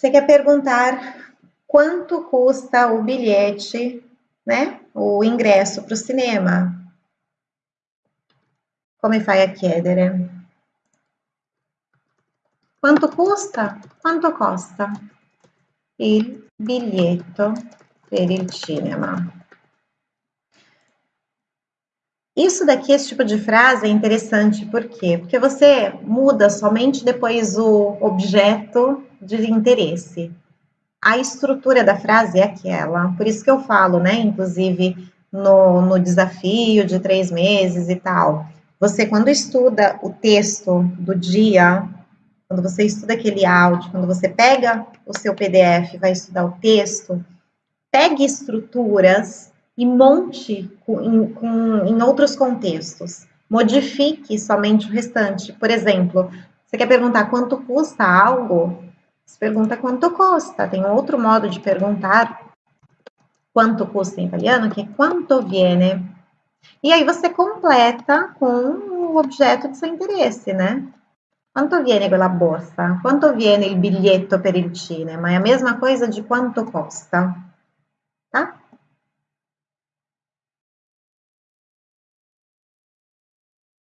Você quer perguntar quanto custa o bilhete, né? O ingresso para o cinema. Come fai a chiedere? Quanto custa? Quanto costa il biglietto per il cinema? Isso daqui, esse tipo de frase é interessante, por quê? Porque você muda somente depois o objeto de interesse. A estrutura da frase é aquela, por isso que eu falo, né, inclusive no, no desafio de três meses e tal. Você, quando estuda o texto do dia, quando você estuda aquele áudio, quando você pega o seu PDF vai estudar o texto, pegue estruturas e monte em, com, em outros contextos. Modifique somente o restante. Por exemplo, você quer perguntar quanto custa algo? Você pergunta quanto custa. Tem outro modo de perguntar quanto custa em italiano, que é quanto viene. E aí você completa com o objeto de seu interesse, né? Quanto viene quella borsa? Quanto viene il biglietto per il cinema? É a mesma coisa de quanto costa, tá?